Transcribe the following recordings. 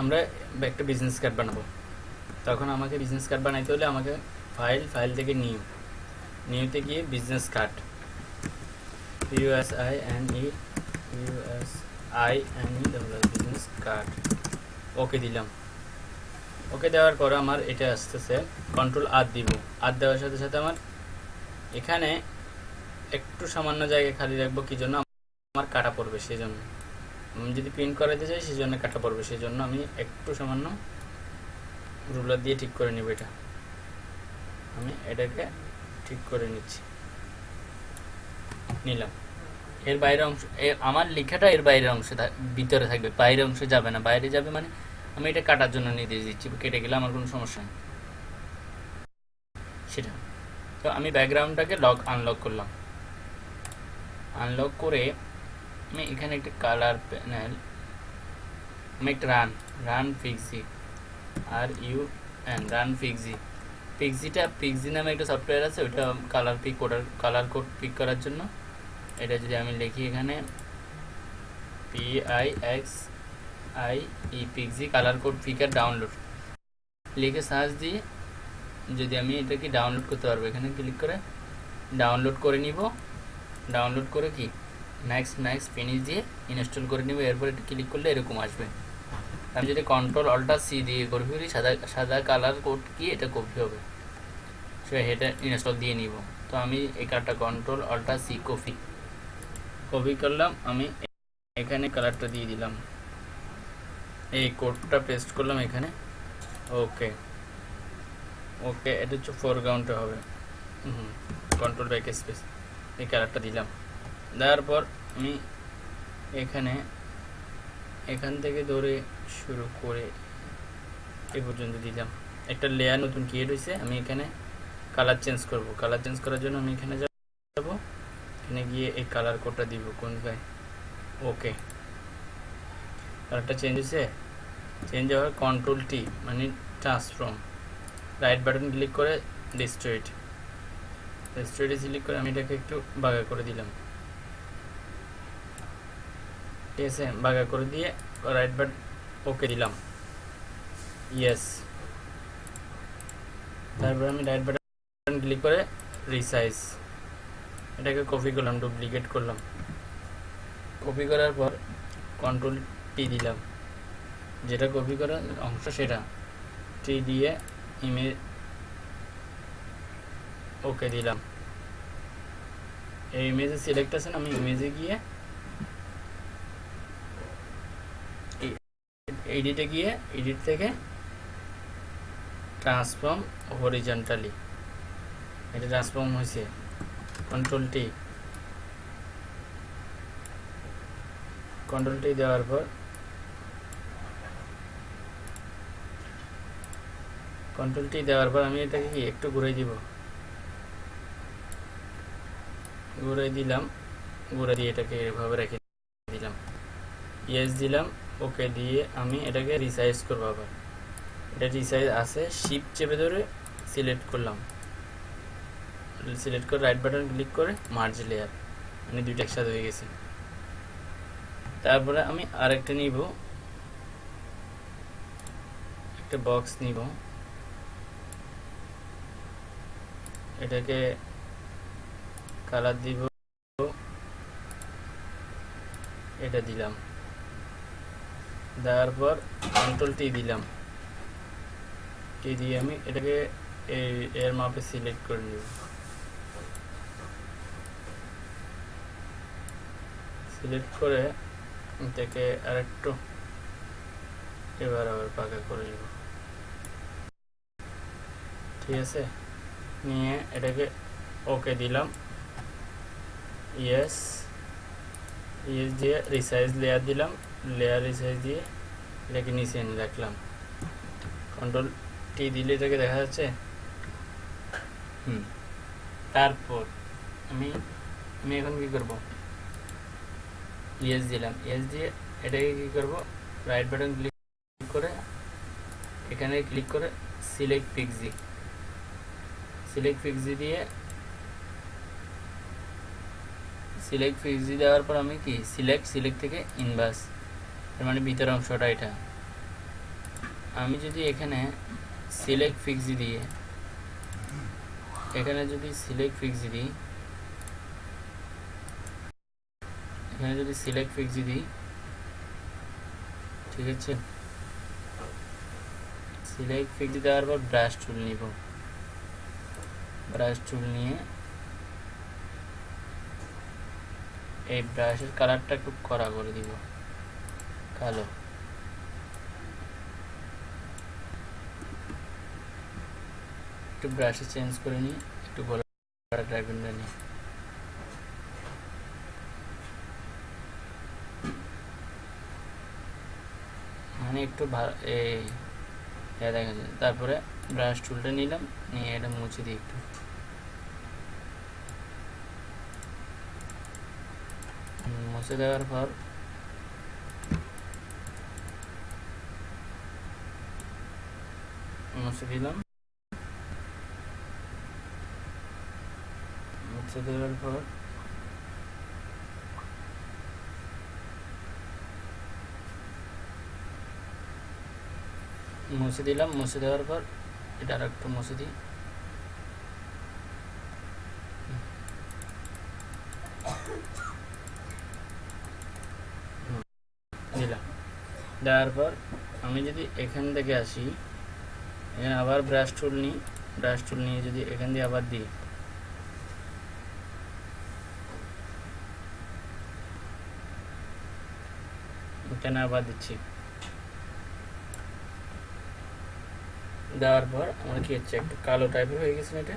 আমরা একটা business card বানাবো। তখন আমাকে বিজনেস কার্ড বানাইতে হলে আমাকে ফাইল ফাইল থেকে নিউ নিউতে গিয়ে business card US I N E US I N E business card okay দিলাম। ওকে দেওয়ার পর আমার এটা আসতেছে কন্ট্রোল আর দিব। আর দেওয়ার সাথে সাথে আমার এখানে একটু সামান্য জায়গায় খালি রাখব, কি জন্য? আমার কাটা পড়বে, সেই জন্য। যদি প্রিন্ট করাতে চাই সেই জন্য কাটা পড়বে। সেই জন্য আমি একটু সামান্য রুলার দিয়ে ঠিক করে নেব এটা। আমি এটাকে ঠিক করে নিচ্ছি। নিলাম। এর বাইরে অংশ আমার লেখাটা এর বাইরের অংশে ভিতরে থাকবে। বাইরের অংশে যাবে না। বাইরে যাবে মানে আমি এটা কাটার জন্য নির্দেশ দিচ্ছি। কেটে গেলে আমার কোনো সমস্যা নেই। সেটা। তো আমি ব্যাকগ্রাউন্ডটাকে লক আনলক করলাম। আনলক করে আমি এখানে একটা কালার প্যানেল আমি একটা run run Pixie R U N run Pixie পিক্সিটা Pixie নামে একটা সফটওয়্যার আছে ওটা কালার পিক ওটার কালার কোড পিক করার জন্য। এটা যদি আমি লিখি এখানে P I X I E Pixie colour code picker download লিখে সার্চ দিয়ে যদি আমি এটাকে ডাউনলোড করতে পারব, এখানে ক্লিক করে ডাউনলোড করে নিব। ডাউনলোড করে কি? নেক্সট নেক্সট ফিনিশ দিয়ে ইনস্টল করে নিব, এরপর এটা ক্লিক করলে এরকম আসবে। আমি যদি কন্ট্রোল অল্টার সি দিয়ে করি সাদা সাদা কালার কোড কি? এটা কপি হবে। সে এটা ইনস্টল দিয়ে নিব। তো আমি এই কার্ডটা control alter C copy copy করলাম, আমি এখানে কালারটা দিয়ে দিলাম। এই কোডটা পেস্ট করলাম এখানে। ওকে ওকে এটা হচ্ছে ফোরগ্রাউন্ডে হবে। হুম কন্ট্রোল ব্যাক স্পেস এই কালারটা দিলাম। দেওয়ার পর আমি এখানে এখান থেকে ধরে শুরু করে এ পর্যন্ত দিলাম। একটা লেয়ার নতুন ক্রিয়েট হয়েছে, আমি এখানে কালার চেঞ্জ করব। কালার চেঞ্জ করার জন্য আমি এখানে যাব, এখানে গিয়ে এই কালার কোডটা দিব, কোন গায়ে ওকে কালারটা চেঞ্জ হয়েছে। চেঞ্জ হওয়ার কন্ট্রোল টি মানে ট্রান্সফর্ম রাইট বাটন ক্লিক করে ডিস্ট্রয়েড ডিস্ট্রয়েডে ক্লিক করে আমি এটাকে একটু বাগা করে দিলাম। আছে বাগা করে দিয়ে রাইট বাট ওকে দিলাম। ইয়েস তারপর আমি রাইট বাটন ক্লিক করে রিসাইজ এটাকে কপি করলাম ডুপ্লিকেট করলাম। কপি করার পর কন্ট্রোল টি দিলাম। যেটা কপি করার অংশ সেটা। টি দিয়ে ইমেজ ওকে দিলাম। এই ইমেজে সিলেক্ট আছে আমি ইমেজে গিয়ে এডিটে গিয়ে এডিট থেকে ট্রান্সফর্ম হরিজন্টালি এটা ট্রান্সফর্ম হয়েছে কন্ট্রোল টি কন্ট্রোল টি দেওয়ার পর কন্ট্রোল টি দেওয়ার পর আমি এটাকে কি একটু ঘুরে দিব? ঘুরে দিলাম। ঘুরে দিয়ে এটাকে এভাবে রেখে দিলাম। ইয়েস দিলাম। ওকে দিয়ে আমি এটাকে রিসাইজ করব আবার। এটা রিসাইজ আছে শিপ চেপে ধরে সিলেক্ট করলাম। সিলেক্ট করে রাইট বাটন ক্লিক করে মার্জ লেয়ার মানে দুইটা একসাথে হয়ে গেছে। তারপরে আমি আরেকটা নিব। একটা বক্স নিব। এটাকে কালার দিব। এটা দিলাম। দেওয়ার পর টি দিলাম। টি দিয়ে আমি এটাকে এই এর মাপে সিলেক্ট করে নিব সিলেক্ট করে এটাকে আরেকটু এবার আবার পাকা করে নিব। ঠিক আছে? নিয়ে এটাকে ওকে দিলাম। ইয়েস ইয়েস দিয়ে রিসাইজ লেয়ার দিলাম। লেয়ার রিসাইজ দিয়ে এটাকে নিচে এনে রাখলাম। কন্ট্রোল টি দিলে এটাকে দেখা যাচ্ছে। হুম। তারপর আমি আমি এখন কি করব? ইয়েস দিলাম। ইয়েস দিয়ে এটাকে কি করব? রাইট বাটন ক্লিক করে এখানে ক্লিক করে সিলেক্ট পিক্সি সিলেক্ট পিক্সি দিয়ে সিলেক্ট পিক্সি দেওয়ার পর আমি কি? সিলেক্ট সিলেক্ট থেকে ইনভার্স তার মানে ভিতরের অংশটা এটা। আমি যদি এখানে সিলেক্ট ফিক্স দিয়ে, এখানে যদি সিলেক্ট ফিক্স দিই এখানে যদি সিলেক্ট ফিক্স দিই ঠিক আছে? সিলেক্ট ফিক্স দেওয়ার পর ব্রাশ টুল নিব। ব্রাশ টুল নিয়ে এই ব্রাশের কালারটা একটু কড়া করে দিব। কালো। একটু ব্রাশে চেঞ্জ করে নিই, একটু ড্রাগনটা নিই। মানে একটু ভালো এই দেখা যাচ্ছে তারপরে ব্রাশ টুলটা নিলাম, নিয়ে এটা মুছে দিই একটু। মুছে দেওয়ার পর মুছে দিলাম। মুছে দেওয়ার পর মুছে দিলাম, মুছে দেওয়ার পর এটা আর একটু মুছে দিই। দেওয়ার পর আমি যদি এখান থেকে আসি এখানে আবার ব্রাশ টুল নিই। ব্রাশ টুল নিয়ে যদি এখান দিয়ে আবার দিই। এখানে আবার দিচ্ছি। দেওয়ার পর আমার কি হচ্ছে, একটু কালো টাইপের হয়ে গেছে এটা?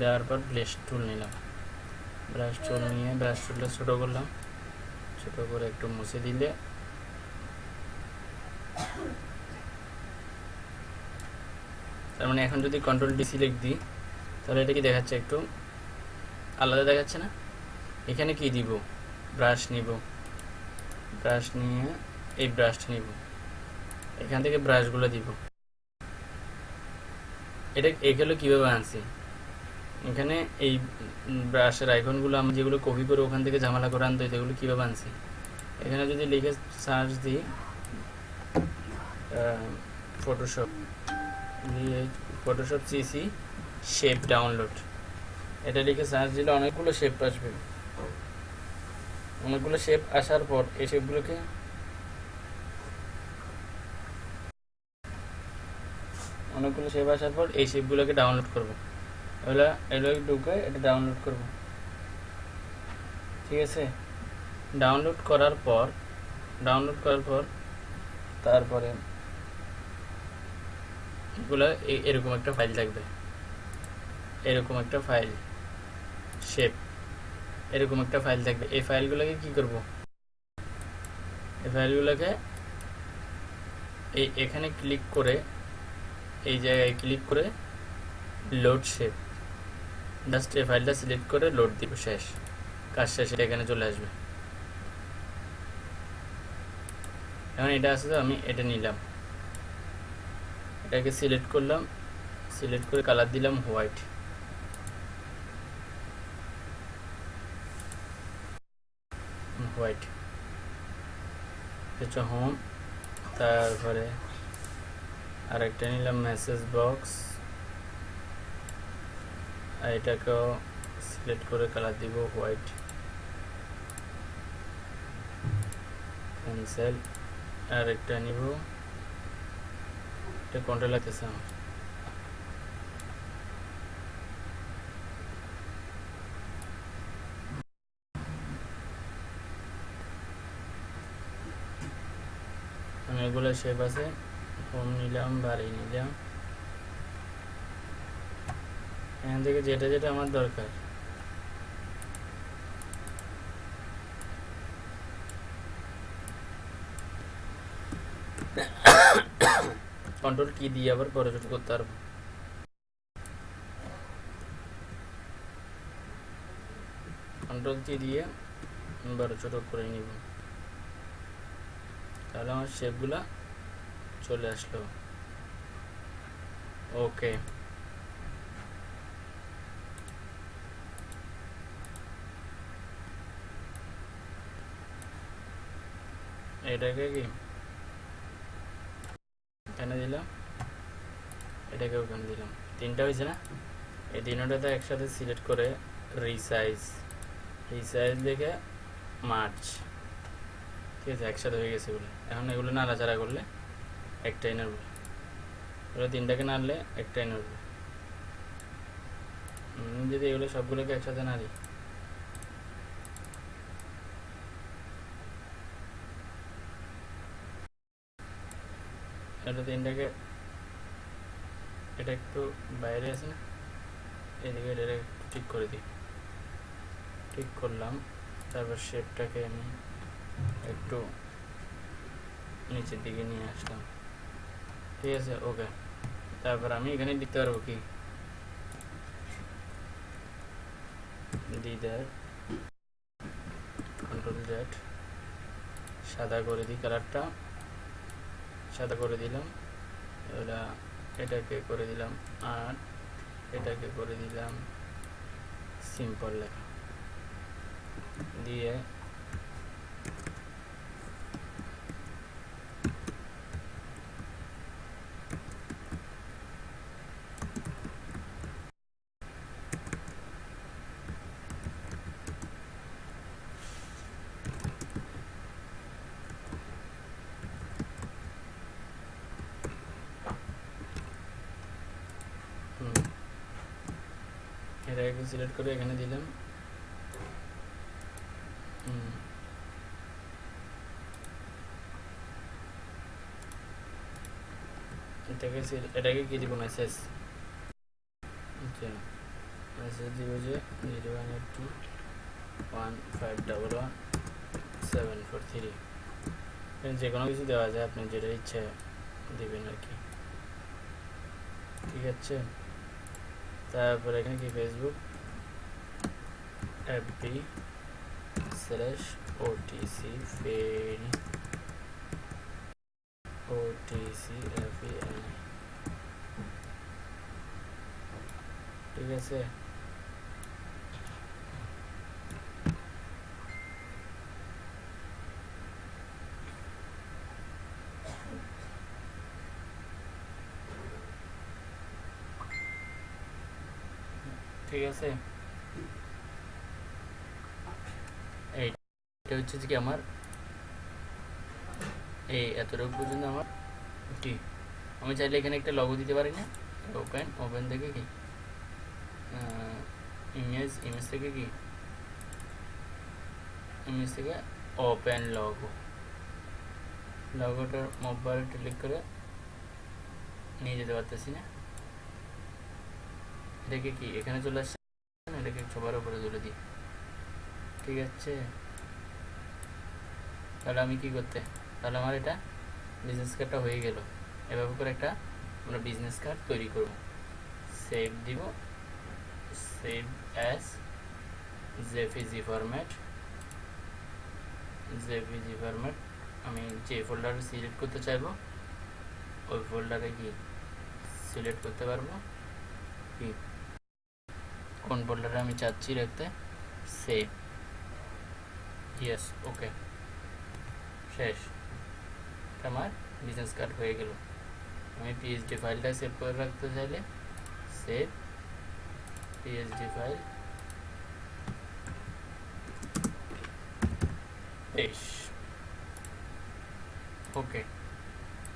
দেওয়ার পর ব্লেস টুল নিলাম। ব্রাশ টুল নিয়ে ব্রাশ টুলটা ছোটো করলাম। ছোটো করে একটু মুছে দিলে। তার মানে এখন যদি কন্ট্রোল ডি সিলেক্ট দিই, তাহলে এটা কি দেখাচ্ছে একটু? আলাদা দেখাচ্ছে না? এখানে কি দিব? ব্রাশ নিব। ব্রাশ নিয়ে এই ব্রাশটা নিব। এখান থেকে ব্রাশগুলো দিব। এটা এগুলো কীভাবে আনছি? এখানে এই ব্রাশের আইকনগুলো আমি যেগুলো কপি করে ওখান থেকে ঝামেলা করে আনতে এগুলো কীভাবে আনছি? এখানে যদি লিখে সার্চ দিই ফটোশপ দিয়ে ফটোশপ সিসি শেপ ডাউনলোড এটা লিখে সার্চ দিলে অনেকগুলো শেপ আসবে। অনেকগুলো শেপ আসার পর এই শেপগুলোকে অনেকগুলো শেপ আসার পর এই শেপগুলোকে ডাউনলোড করব। এগুলো এগুলো ঢুকে এটা ডাউনলোড করব। ঠিক আছে? ডাউনলোড করার পর ডাউনলোড করার পর তারপরে এগুলো এরকম একটা ফাইল থাকবে। এরকম একটা ফাইল শেপ এরকম একটা ফাইল থাকবে। এই ফাইলগুলোকে কি করব? এই ফাইলগুলোকে এই এখানে ক্লিক করে, এই জায়গায় ক্লিক করে লোড শেপ জাস্ট এই ফাইলটা সিলেক্ট করে লোড দিব, শেষ। কাজ শেষ, এটা এখানে চলে আসবে। এখন এটা আছে তো, আমি এটা নিলাম। এটাকে সিলেক্ট করলাম সিলেক্ট করে কালার দিলাম হোয়াইট হোয়াইট হচ্ছে হোম তারপরে আরেকটা নিলাম মেসেজ বক্স এটাকেও সিলেক্ট করে কালার দিব হোয়াইট ক্যান্সেল আর একটা নিব। এটা কন্ট্রোল লাগতেছে আমার। অনেকগুলো শেপ আছে। হোম নিলাম, বাড়ি নিলাম। এখান থেকে যেটা যেটা আমার দরকার। কন্ট্রোল কি দিয়ে আবার ছোট করতে পারব। কন্ট্রোল কি দিয়ে বড় ছোট করে নিব। তাহলে আমার শেপগুলা চলে আসলো। ওকে এটাকে কি এখানে দিলাম এটাকে ওখানে দিলাম তিনটা হয়েছে না এই তিনটাতে একসাথে সিলেক্ট করে রিসাইজ রিসাইজ দেখে মার্চ ঠিক আছে, একসাথে হয়ে গেছে বলে এখন এগুলো নাড়াচাড়া করলে একটাই নাড়বে। এগুলো তিনটাকে নাড়লে একটাই নাড়বে। যদি এগুলো সবগুলোকে একসাথে নাড়ি। এটা তিনটাকে এটা একটু বাইরে আছে, এদিকে এটা ঠিক করে দিই। ঠিক করলাম, তারপর শেপটাকে আমি একটু নিচের দিকে নিয়ে আসলাম। ঠিক আছে ওকে তারপর আমি এখানে দিতে পারব কি? দিদার কন্ট্রোল জেড সাদা করে দিই কালারটা সাদা করে দিলাম। ওরা এটাকে করে দিলাম আর এটাকে করে দিলাম সিম্পল লেখা। দিয়ে হুম এটাকে সিলেক্ট করে এখানে দিলাম। এটাকে এটাকে কি দিব মেসেজ আচ্ছা। মেসেজ দিব যে zero one eight two one five double one seven four three যে কোনো কিছু দেওয়া যায় আপনি যেটা ইচ্ছে দিবেন আর কি। ঠিক আছে? তারপর এখানে কি? ফেসবুক এফবি স্ল্যাশ ওটিসি ফেরি ওটিসি এফিএন ঠিক আছে ঠিক আছে এইটা হচ্ছে কি আমার? এই এতটুকু পর্যন্ত আমার টি আমি চাইলে এখানে একটা লগো দিতে পারি না? ওপেন ওপেন থেকে কি? ইমেজ ইমেজ থেকে কি? ইমেজ থেকে ওপেন লগো লগোটার মোবাইল ক্লিক করে নিয়ে যেতে পারতেছি না। এটাকে কি? এখানে চলে আসছে এটাকে সবার উপরে তুলে দিই। ঠিক আছে? তাহলে আমি কি করতে? তাহলে আমার এটা বিজনেস কার্ডটা হয়ে গেল। এভাবে করে একটা আমরা বিজনেস কার্ড তৈরি করব। সেভ দিব। Save as JPG format JPG format আমি যে ফোল্ডার সিলেক্ট করতে চাইব, ওই ফোল্ডারে কি সিলেক্ট করতে পারব। কি? কোন ফোল্ডারে আমি চাচ্ছি রাখতে? সেভ ইয়েস ওকে শেষ এটা আমার বিজনেস কার্ড হয়ে গেল আমি পিএইচডি ফাইলটা সেভ করে রাখতে চাইলে সেভ পিএইচডি ফাইল বেশ ওকে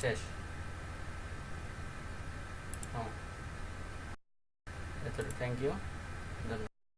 শেষ হ্যাঁ এতটা থ্যাংক ইউ